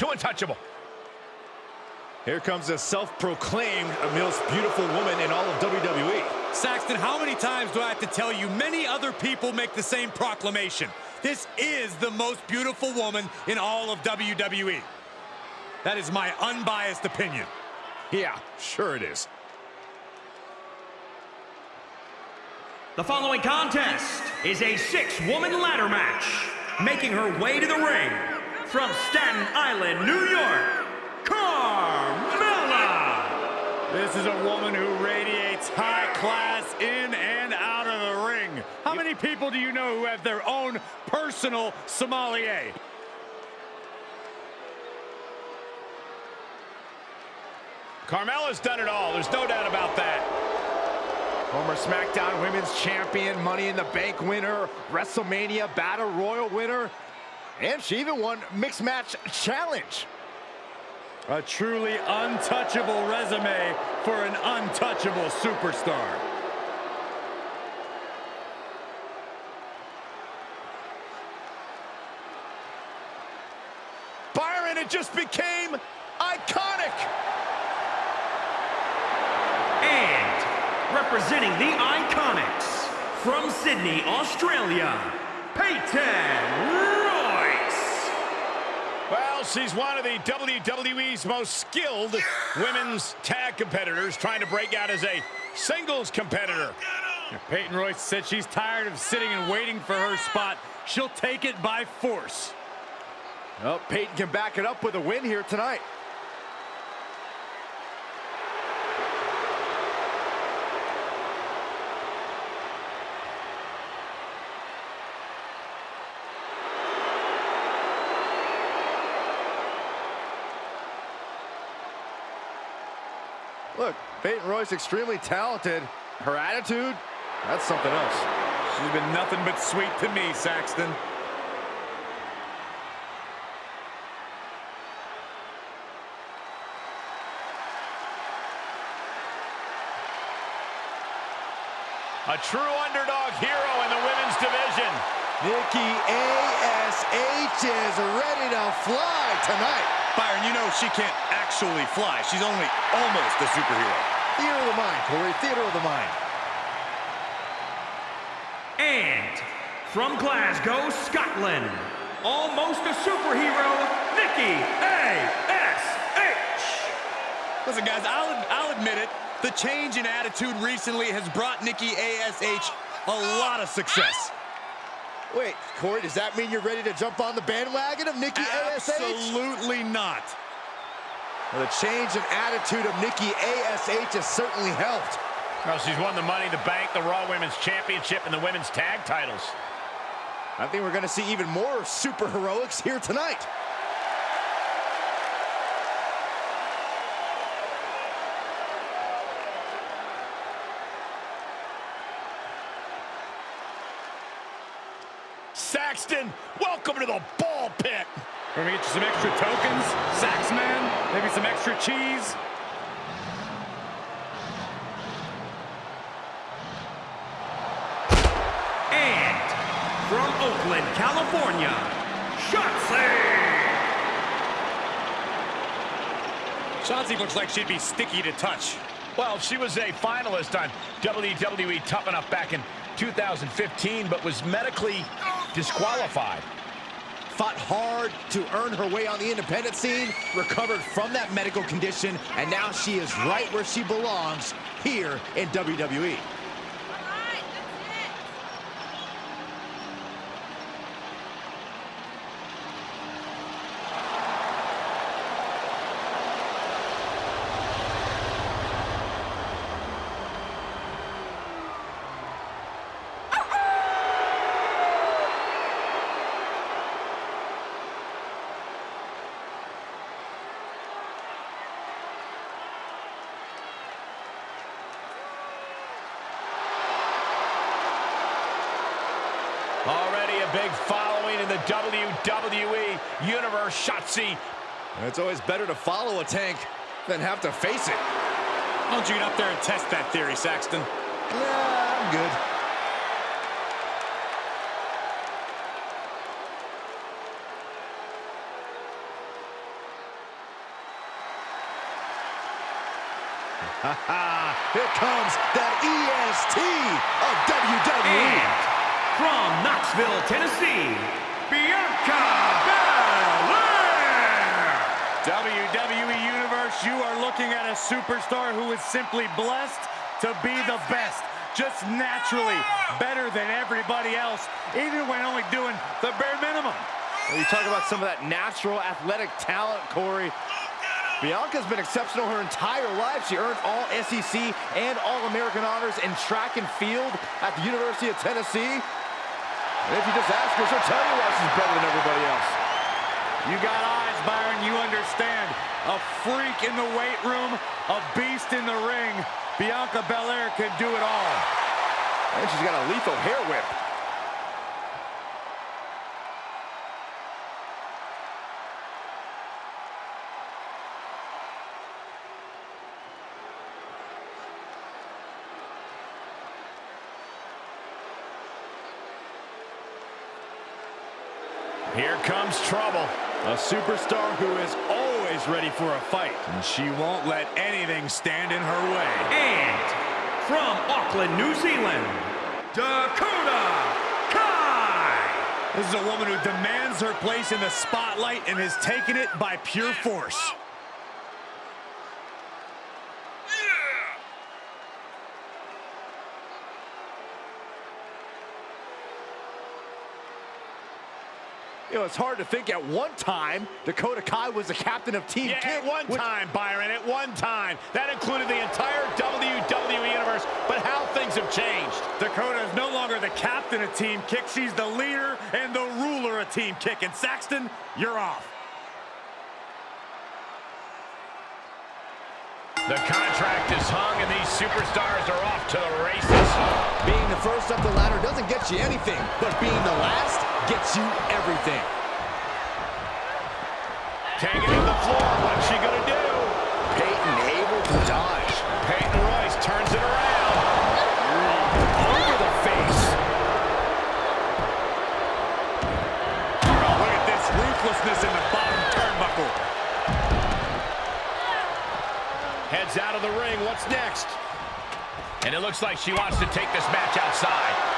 from fabulous to untouchable. Here comes a self-proclaimed most beautiful woman in all of WWE. Saxton, how many times do I have to tell you many other people make the same proclamation? This is the most beautiful woman in all of WWE. That is my unbiased opinion. Yeah, sure it is. The following contest is a six-woman ladder match. Making her way to the ring from Staten Island, New York, Carmella! This is a woman who radiates high class in and out of the ring. How many people do you know who have their own personal sommelier? Carmella's done it all. There's no doubt about that. Former SmackDown Women's Champion, Money in the Bank winner, WrestleMania Battle Royal winner, and she even won Mixed Match Challenge. A truly untouchable resume for an untouchable superstar. Byron, it just became iconic. And representing the Iconics from Sydney, Australia, Peyton Royce. Well, she's one of the WWE's most skilled women's tag competitors trying to break out as a singles competitor. Peyton Royce said she's tired of sitting and waiting for her spot. She'll take it by force. Well, Peyton can back it up with a win here tonight. Look, Peyton Royce extremely talented. Her attitude, that's something else. She's been nothing but sweet to me, Saxton. A true underdog hero in the women's division. Nikki A.S.H. is ready to fly tonight. Byron, you know she can't actually fly. She's only almost a superhero. Theater of the mind, Corey. Theater of the mind. And from Glasgow, Scotland, almost a superhero, Nikki A.S.H. Listen, guys, I'll, I'll admit it. The change in attitude recently has brought Nikki A.S.H. a lot of success. Wait, Corey, does that mean you're ready to jump on the bandwagon of Nikki A.S.H.? Absolutely not. Well, the change in attitude of Nikki A.S.H. has certainly helped. Well, she's won the Money in the Bank, the Raw Women's Championship, and the Women's Tag titles. I think we're going to see even more super heroics here tonight. Saxton, welcome to the ball pit. We're gonna get you some extra tokens, Saxman, maybe some extra cheese. And from Oakland, California, Shotzi! Shotzi looks like she'd be sticky to touch. Well, she was a finalist on WWE Tough Enough back in 2015, but was medically disqualified. Fought hard to earn her way on the independent scene, recovered from that medical condition, and now she is right where she belongs, here in. WWE. WWE Universe Shotzi. It's always better to follow a tank than have to face it. Why don't you get up there and test that theory, Saxton? Yeah, I'm good. Here comes the EST of WWE. And from Knoxville, Tennessee, Bianca Belair! WWE Universe, you are looking at a superstar who is simply blessed to be the best. Just naturally better than everybody else, even when only doing the bare minimum. When you talk about some of that natural athletic talent, Corey, Bianca's been exceptional her entire life. She earned all SEC and All-American honors in track and field at the University of Tennessee. And if you just ask her, she'll tell you why she's better than everybody else. You got eyes, Byron, you understand. A freak in the weight room, a beast in the ring. Bianca Belair can do it all. And she's got a lethal hair whip. Here comes trouble. A superstar who is always ready for a fight. And she won't let anything stand in her way. And from Auckland, New Zealand, Dakota Kai! This is a woman who demands her place in the spotlight and has taken it by pure force. You know, it's hard to think at one time Dakota Kai was the captain of Team Yeah, Kick. at one which- time, Byron, at one time. That included the entire WWE Universe, but how things have changed. Dakota is no longer the captain of Team Kick. She's the leader and the ruler of Team Kick. And Saxton, you're off. The contract is hung, and these superstars are off to the races. Being the first up the ladder doesn't get you anything, but being the last gets you everything. Taking it to the floor. What's she going to do? Peyton able to dodge. Peyton Royce turns it around. Over the face. Oh, look at this ruthlessness in the bottom turnbuckle. Heads out of the ring. What's next? And it looks like she wants to take this match outside.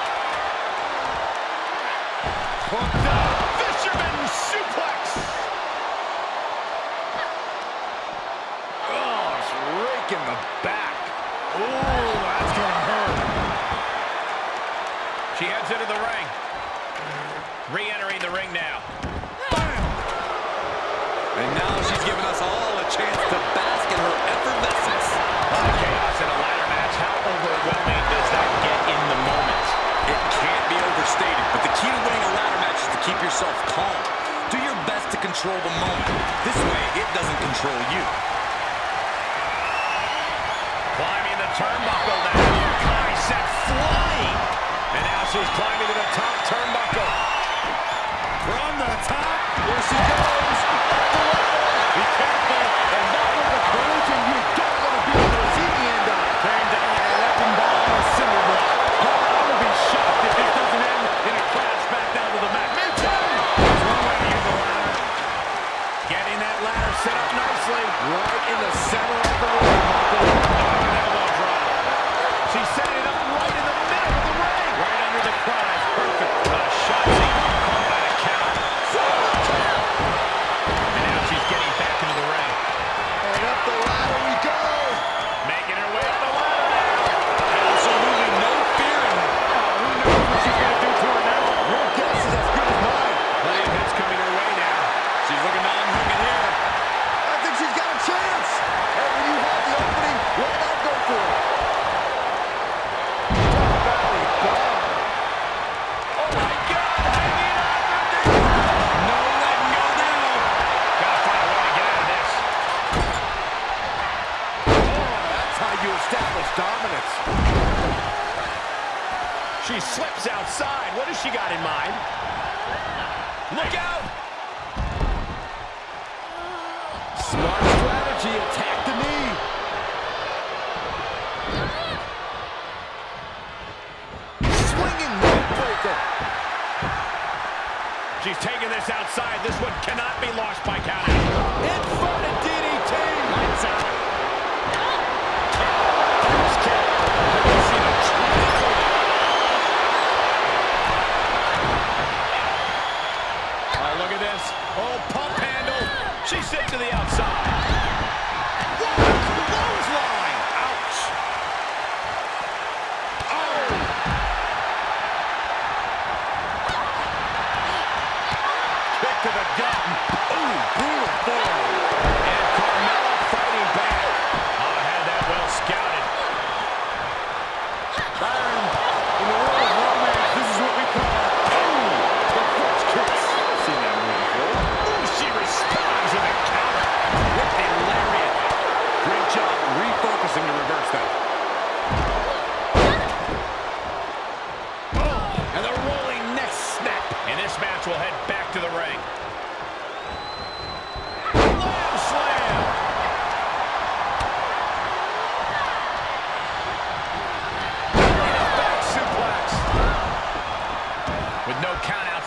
Hooked up. Fisherman suplex. Oh, it's raking the back. Ooh, that's gonna hurt. She heads into the ring. Re-entering the ring now. And now she's giving us all a chance to yourself calm. Do your best to control the moment. This way, it doesn't control you. Climbing the turnbuckle now. Kai set flying. And now she's climbing to the top turnbuckle. She's outside. This one cannot be lost by count. Inverted DDT. Lights out.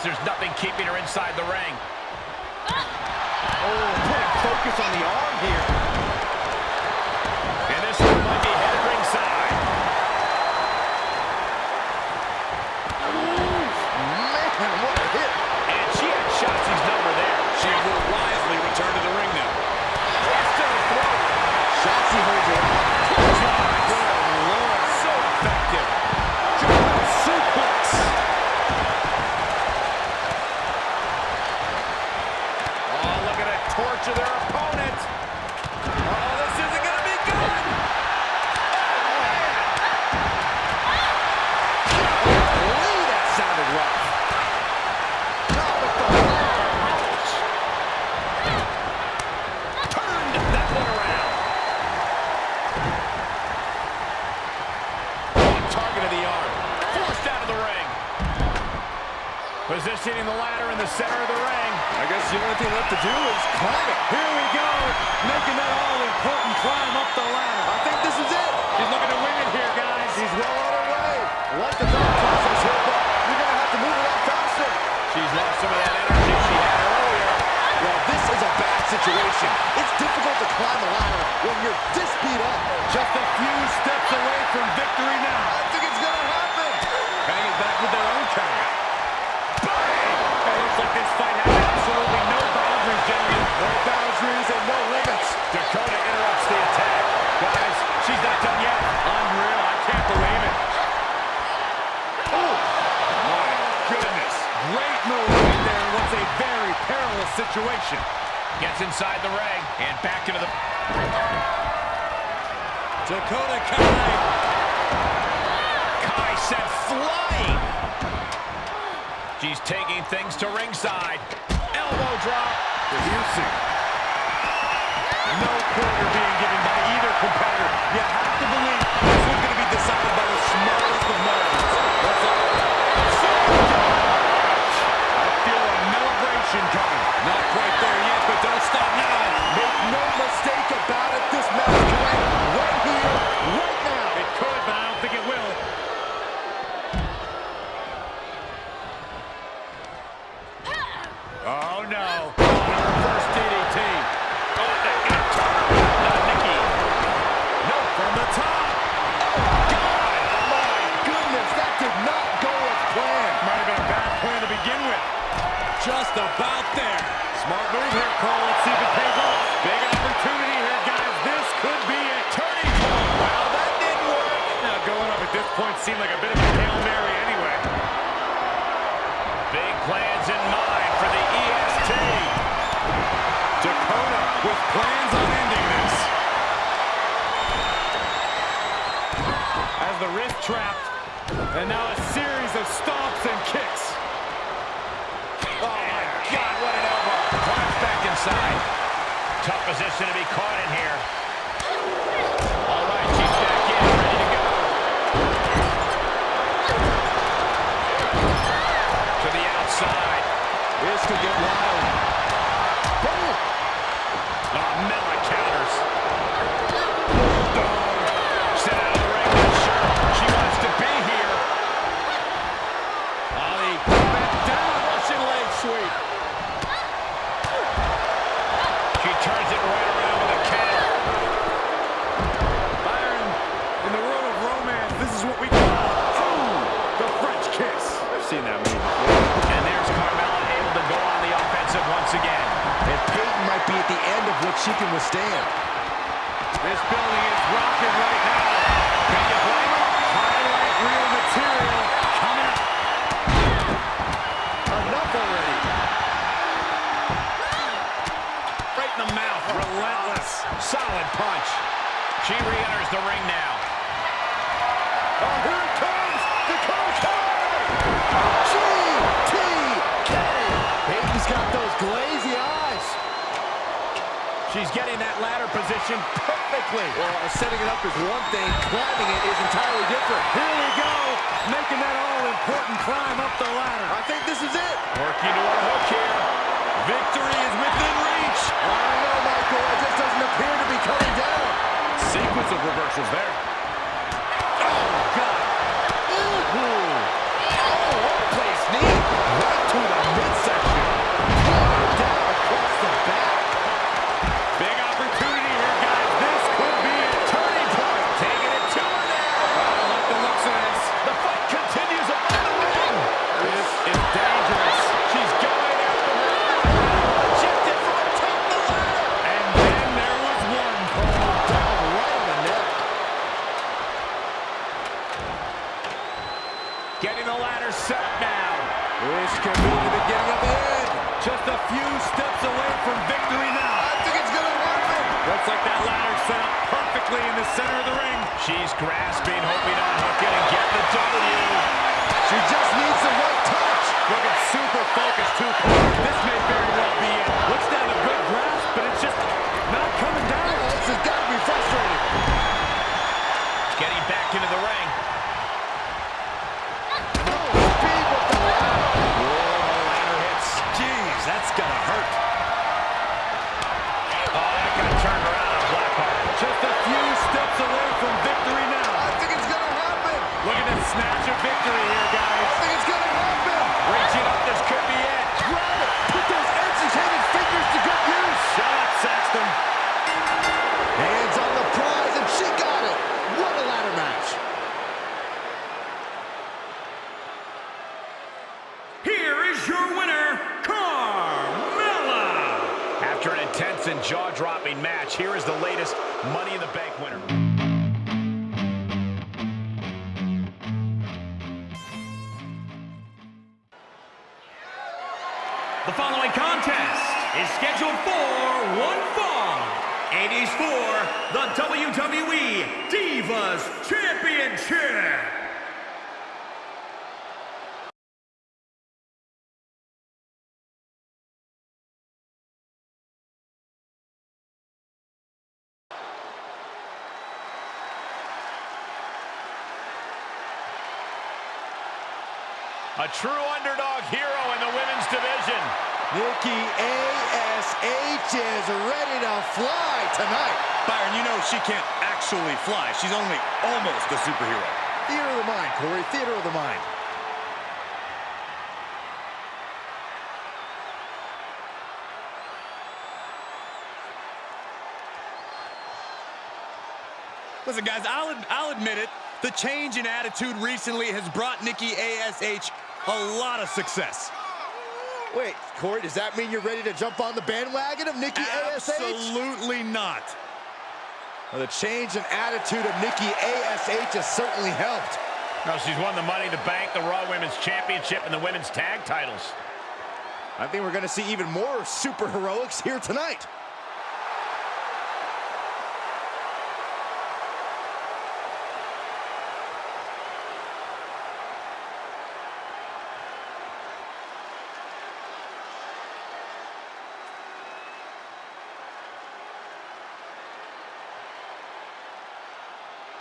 There's nothing keeping her inside the ring. Oh, putting focus on the arm here. Center of the ring. I guess the only thing left to do is climb it. Here we go, making that all-important climb up the ladder. I think this is it. She's looking to win it here, guys. She's well on her way. Like the thought process here, but you're going to have to move a lot faster. She's lost some of that energy she had earlier. Well, this is a bad situation. It's difficult to climb a ladder when you're this beat up. Just a few steps away from victory now. I think it's going to happen. Situation. Gets inside the ring and back into the... Dakota Kai. Kai sent flying. She's taking things to ringside. Elbow drop. Producing. No quarter being given by either competitor. You have to believe this one's going to be decided by the smallest of margins. What's up? I feel a celebration coming. Not quite there yet, but don't stop now. Make no mistake about it. This match trapped, and now a series of stomps and kicks. Oh, my God, what an elbow. Climbs back inside. Tough position to be caught in here. Of what she can withstand. This building is rocking right now. Can you blame them? Highlight reel material coming up. Enough already. Right in the mouth. Relentless. Solid punch. She re-enters the ring now. Oh, here it comes! The Coach GTK! Peyton's got those glazy eyes. She's getting that ladder position perfectly. Well, uh, setting it up is one thing. Climbing it is entirely different. Here we go, making that all-important climb up the ladder. I think this is it. Working to a hook here. Victory is within reach. I don't know, Michael. It just doesn't appear to be coming down. Sequence of reversals there. Oh, Ooh. Oh, what a place knee. Right to Getting the ladder set up now. This could be the beginning of the end. Just a few steps away from victory now. I think it's going to work. Looks like that ladder set up perfectly in the center of the ring. She's grasping, hoping to unhook it and get the W. She just needs the right touch. Looking super focused, too. This may very well be it. Looks have a good grasp, but it's just not coming down. This has got to be frustrating. That's gotta hurt. Oh, that got turned around on Blackheart. Just a few steps away from victory now. I think it's going to happen. Looking to snatch a victory here, guys. I think it's going to happen. Reaching up, this could be it. Grab jaw-dropping match, here is the latest Money in the Bank winner. The following contest is scheduled for one fall. It is for the WWE Divas Championship. A true underdog hero in the women's division. Nikki A.S.H. is ready to fly tonight. Byron, you know she can't actually fly. She's only almost a superhero. Theater of the mind, Corey. Theater of the mind. Listen, guys, I'll, I'll admit it. The change in attitude recently has brought Nikki A.S.H. a lot of success. Wait, Corey, does that mean you're ready to jump on the bandwagon of Nikki A.S.H.? Absolutely not. Well, the change in attitude of Nikki A.S.H. has certainly helped. Now she's won the Money in the Bank, the Raw Women's Championship, and the Women's Tag titles. I think we're going to see even more super heroics here tonight.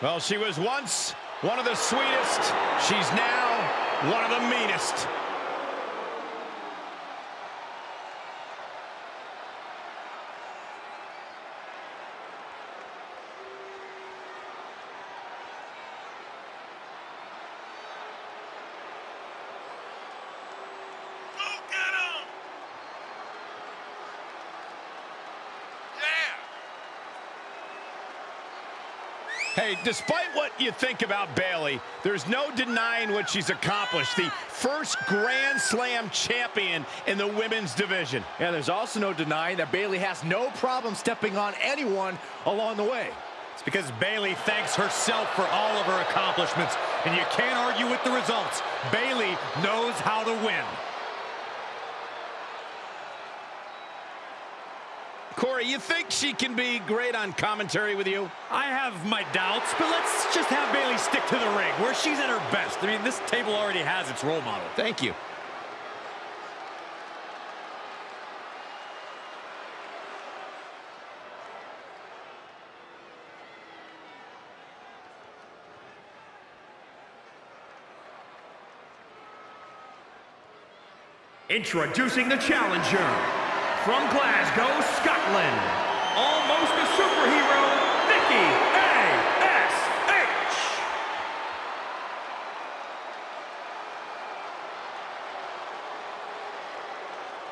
Well, she was once one of the sweetest. She's now one of the meanest. Despite what you think about Bayley, there's no denying what she's accomplished. The first Grand Slam champion in the women's division. And there's also no denying that Bayley has no problem stepping on anyone along the way. It's because Bayley thanks herself for all of her accomplishments, and you can't argue with the results. Bayley knows how to win. Corey, you think she can be great on commentary with you? I have my doubts, but let's just have Bayley stick to the ring, where she's at her best. I mean, this table already has its role model. Thank you. Introducing the challenger from Glasgow, Scotland, almost a superhero, Nikki A.S.H.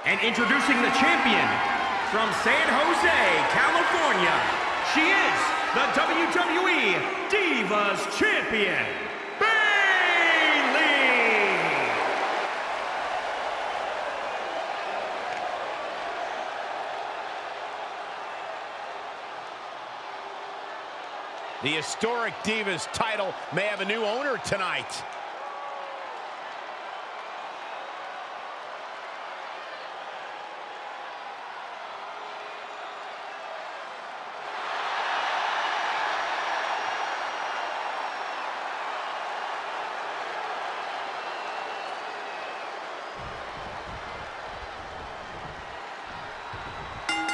And introducing the champion from San Jose, California, she is the WWE Divas Champion, Bayley! The historic Divas title may have a new owner tonight.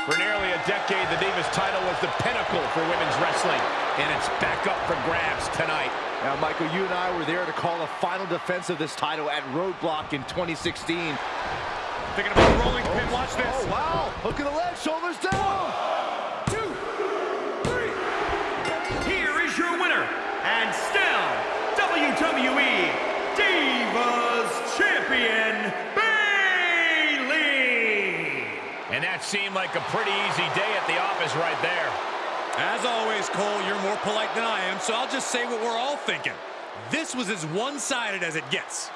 For nearly a decade, the Divas title was the pinnacle for women's wrestling, and it's back up for grabs tonight. Now, Michael, you and I were there to call the final defense of this title at Roadblock in 2016. Thinking about a rolling pin, oh, watch this. Oh, wow. Hook of the leg, shoulders down. Here is your winner, and still WWE Divas Champion, Bayley! And that seemed like a pretty easy day at the office right there. As always, Cole, you're more polite than I am, so I'll just say what we're all thinking. This was as one-sided as it gets.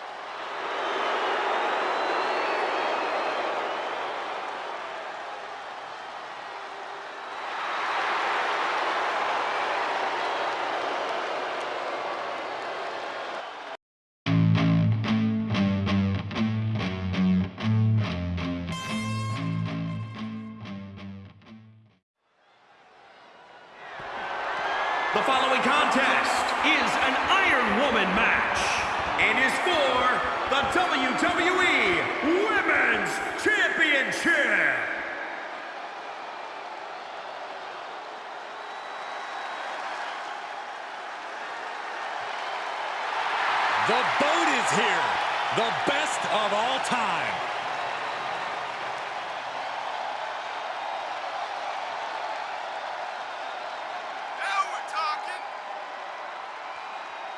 Best of all time.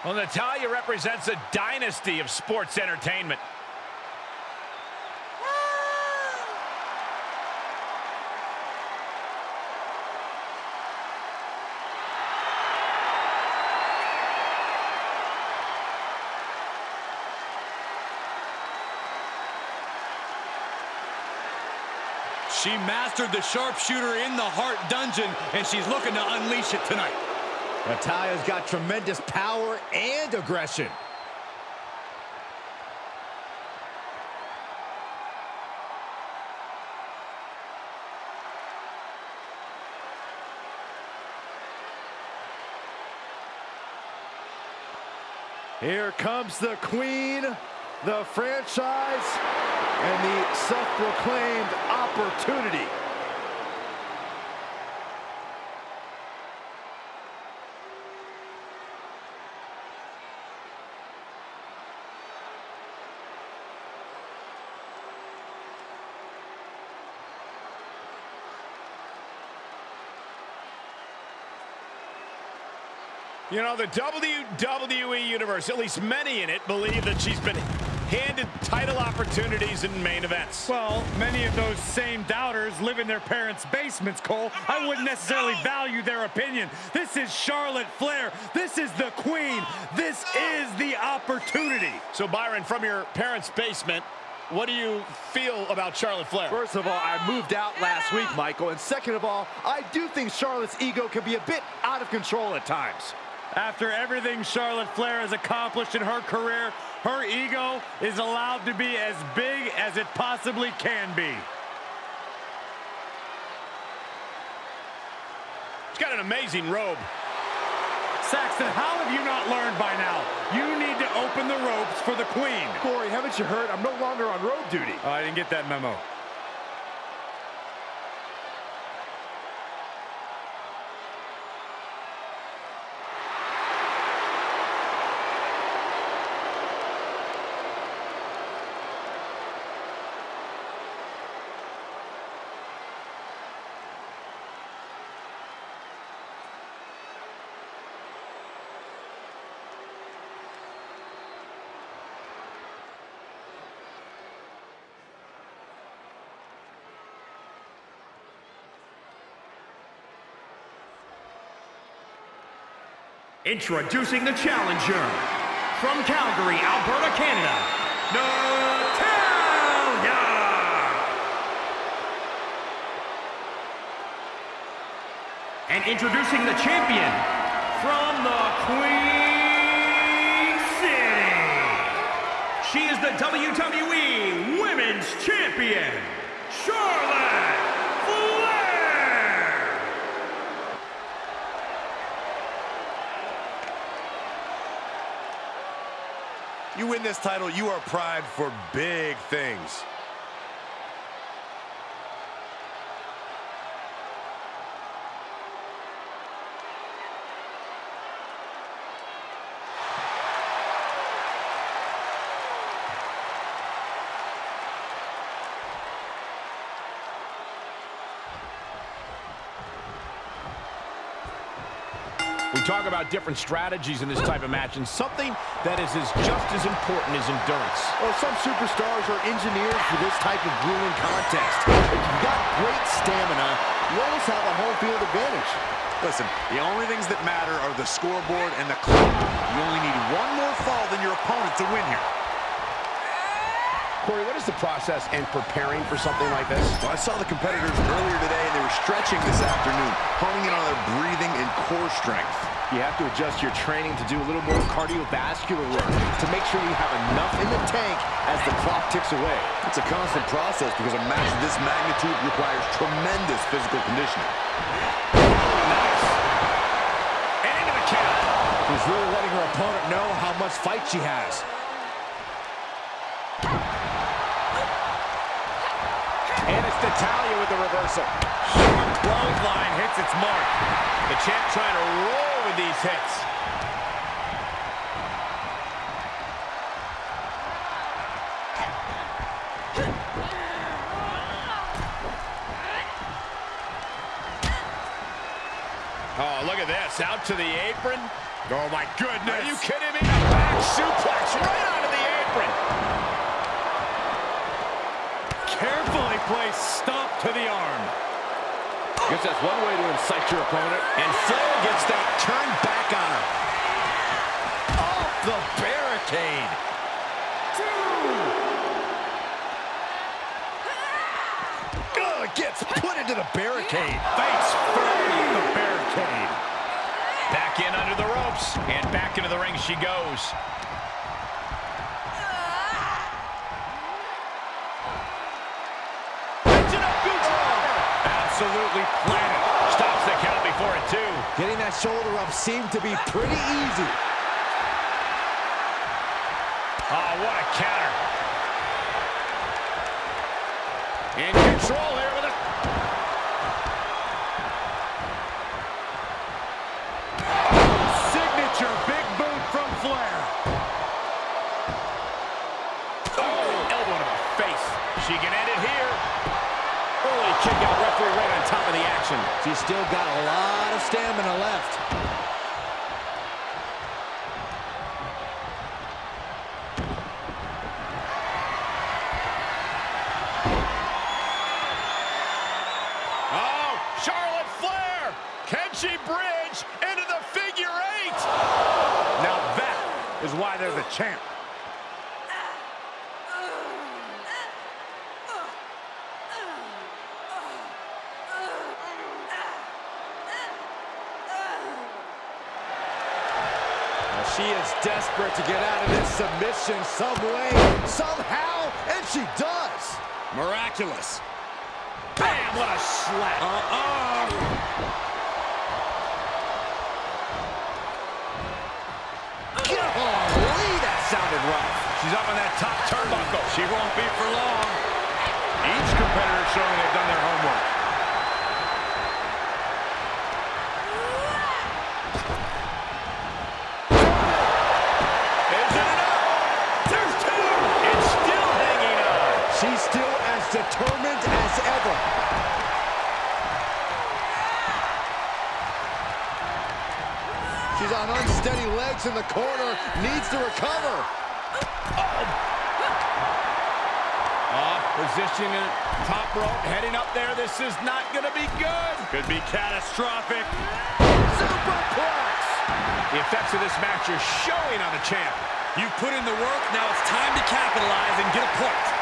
Well, Natalya represents a dynasty of sports entertainment. She mastered the sharpshooter in the Hart Dungeon, and she's looking to unleash it tonight. Natalya's got tremendous power and aggression. Here comes the queen, the franchise, and the self-proclaimed opportunity. You know, the WWE Universe, at least many in it, believe that she's been handed title opportunities in main events. Well, many of those same doubters live in their parents' basements, Cole. I wouldn't necessarily value their opinion. This is Charlotte Flair. This is the queen. This is the opportunity. So, Byron, from your parents' basement, what do you feel about Charlotte Flair? First of all, I moved out last week, Michael. And second of all, I do think Charlotte's ego can be a bit out of control at times. After everything Charlotte Flair has accomplished in her career, her ego is allowed to be as big as it possibly can be. She's got an amazing robe. Saxton, how have you not learned by now? You need to open the ropes for the queen. Corey, haven't you heard? I'm no longer on road duty. Oh, I didn't get that memo. Introducing the challenger from Calgary, Alberta, Canada, Natalya! And introducing the champion from the Queen City. She is the WWE Women's Champion, Charlotte Flair! You win this title, you are primed for big things. Talk about different strategies in this type of match, and something that is as just as important as endurance. Well, some superstars are engineered for this type of grueling contest. If you've got great stamina, you almost have a home field advantage. Listen, the only things that matter are the scoreboard and the clock. You only need one more fall than your opponent to win here. Corey, what is the process in preparing for something like this? Well, I saw the competitors earlier today, and they were stretching this afternoon, honing in on their breathing and core strength. You have to adjust your training to do a little more cardiovascular work to make sure you have enough in the tank as the clock ticks away. It's a constant process because a match of this magnitude requires tremendous physical conditioning. Nice. And into the count. She's really letting her opponent know how much fight she has. Natalya with the reversal. Clothesline hits its mark. The champ trying to roll with these hits. Oh, look at this. Out to the apron. Oh, my goodness. Are you kidding me? A back suplex right onto the apron. Placed stop to the arm. Guess that's one way to incite your opponent. And Flair gets that turned back on her. Off the barricade. Ugh, gets put into the barricade. Face first the barricade. Back in under the ropes. And back into the ring she goes. Absolutely planted. Stops the count before a two. Getting that shoulder up seemed to be pretty easy. Oh, what a counter. In She's still got a lot of stamina left. Charlotte Flair. Can she bridge into the figure eight? Now that is why they're the champ. She is desperate to get out of this submission some way, somehow, and she does. Miraculous. Bam, what a slap. Uh-oh. Golly, that sounded rough. She's up on that top turnbuckle. She won't be for long. Each competitor showing they've done their homework. On unsteady legs in the corner, needs to recover. Uh, position in top rope, heading up there. This is not going to be good. Could be catastrophic. Superplex! The effects of this match are showing on the champ. You've put in the work, now it's time to capitalize and get a point.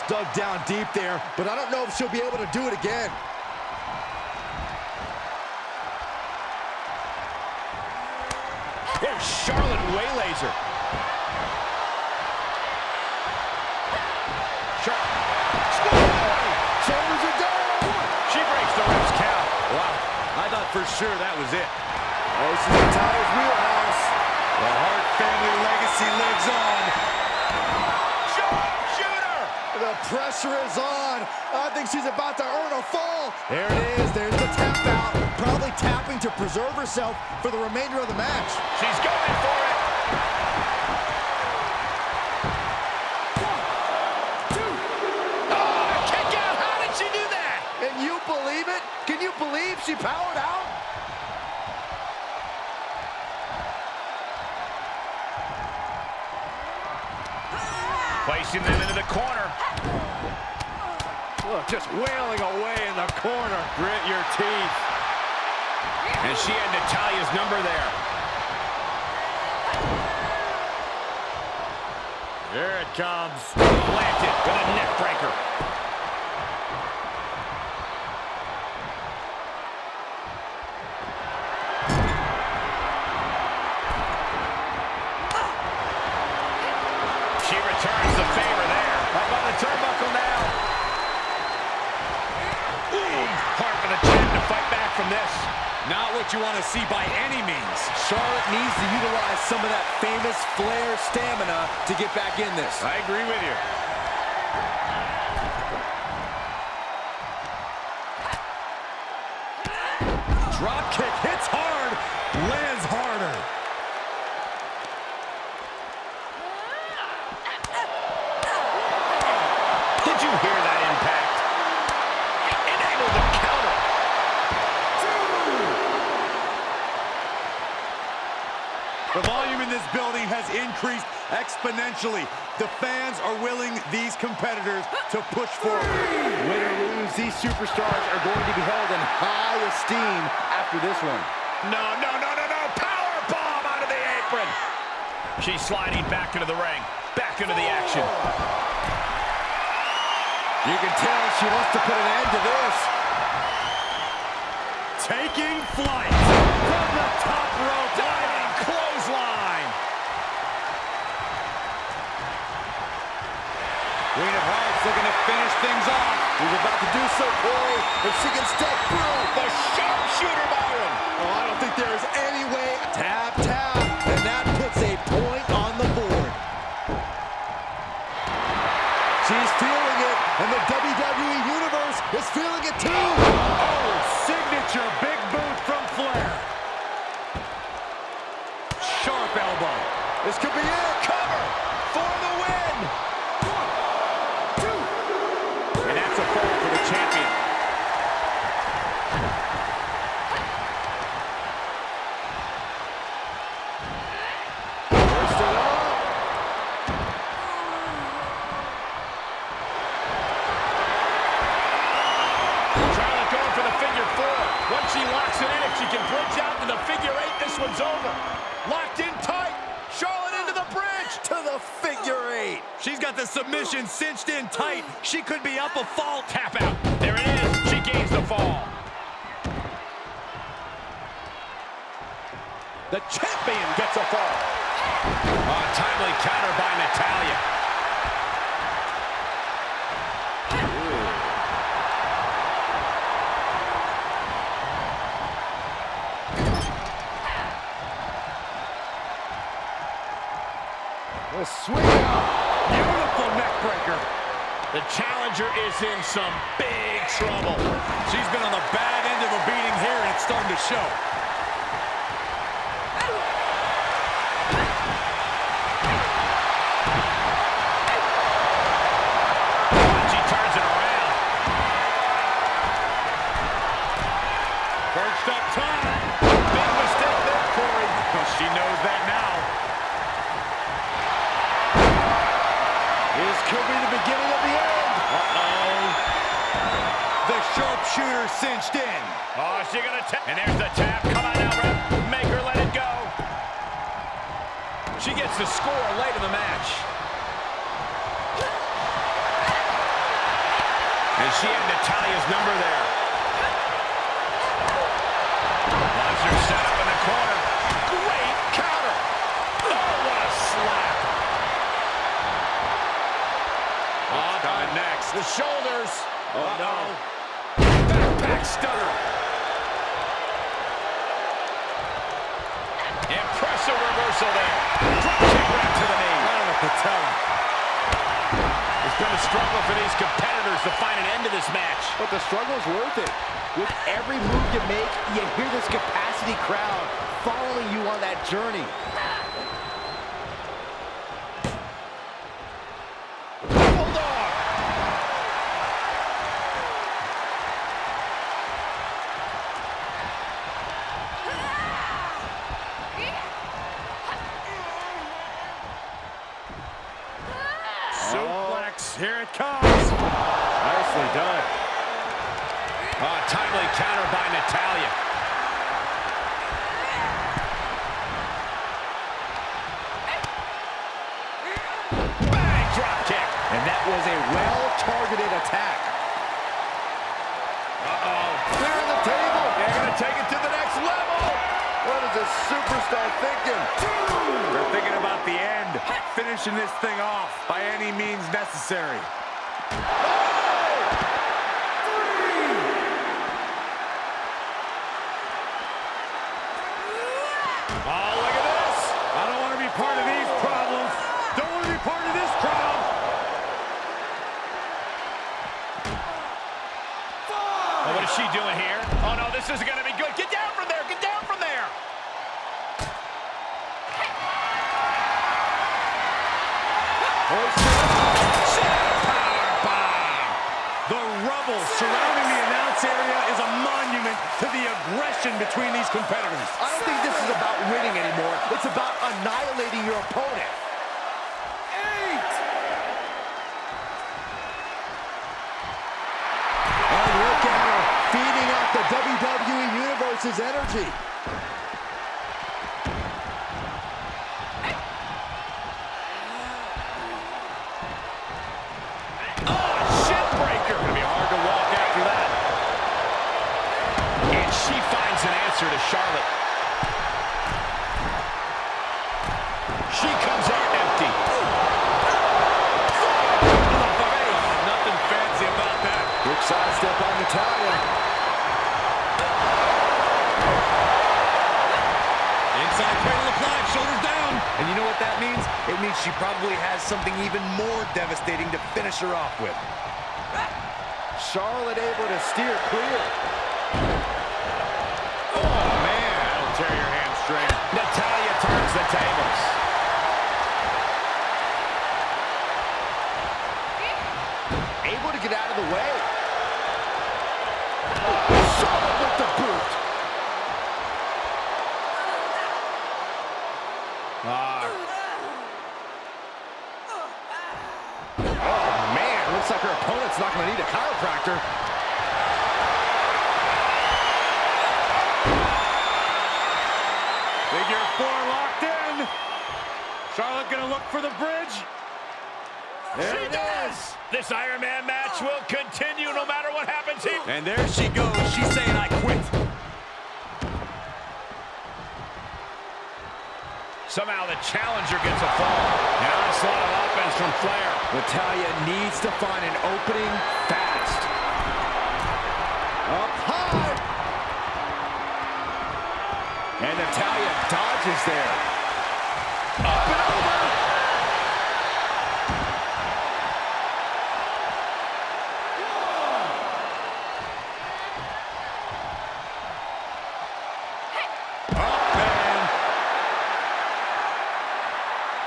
Just dug down deep there, but I don't know if she'll be able to do it again. There's Charlotte waylays her. Char Shoulders are down. she breaks the ref's count. Wow, I thought for sure that was it. This is Natalya's wheelhouse. The Hart family legacy lives on. Pressure is on. I think she's about to earn a fall. There it is. There's the tap out. Probably tapping to preserve herself for the remainder of the match. She's going for it. Oh, kick out. How did she do that? Can you believe it? Can you believe she powered out? Placing them into the corner. Look, just wailing away in the corner. Grit your teeth. And she had Natalya's number there. Here it comes. Planted with a neck breaker. She returns the favor there. Up on the turnbuckle now. Ooh, hard for the champ to fight back from this. Not what you want to see by any means. Charlotte needs to utilize some of that famous Flair stamina to get back in this. I agree with you. Drop kick hits hard, lands harder. Did you hear that impact? Enabled the counter. The volume in this building has increased exponentially. The fans are willing these competitors to push forward. Win or lose, these superstars are going to be held in high esteem after this one. No, no, no, no, no. Power bomb out of the apron. She's sliding back into the ring. Back into the action. You can tell she wants to put an end to this. Taking flight from the top in some big trouble. She's been on the bad end of a beating here, and it's starting to show. There's the tap. Come on now, ref. Make her let it go. She gets the score late in the match. And she had Natalya's number there. Impressive reversal there. Drop kick right to the knee. Right on the patella. It's been a struggle for these competitors to find an end to this match. But the struggle's worth it. With every move you make, you hear this capacity crowd following you on that journey. Bulldog. Suplex. Here it comes. Nicely done. Oh, timely counter by Natalya. Bang, drop kick. And that was a well-targeted attack. Uh-oh. Clearing the table. They're going to take it to the next level. What is this superstar thinking? They're thinking about the end. Finishing this thing off by any means necessary. Oh, look at this. I don't want to be part of these problems. Don't want to be part of this crowd. Oh, what is she doing here? Oh, no, this isn't going to be good. Get down from there. Get down from there. The rubble surrounding the announce area is a monument to the aggression between these competitors. I don't think this is about winning anymore. It's about annihilating your opponent. The WWE Universe's energy. Something even more devastating to finish her off with. Charlotte able to steer clear.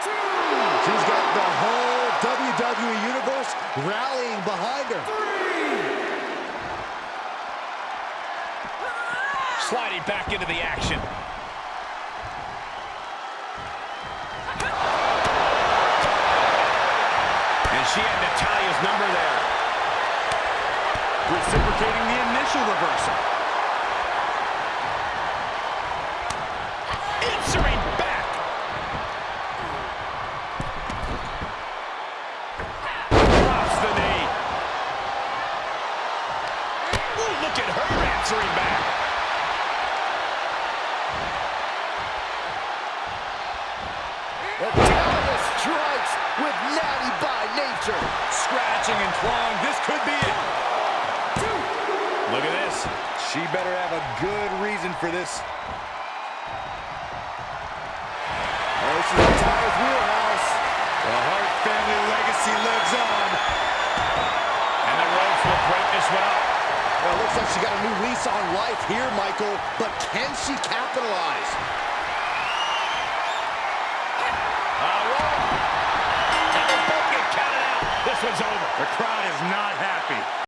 She's got the whole WWE Universe rallying behind her. Three. Sliding back into the action. And she had Natalya's number there. Reciprocating the initial reversal.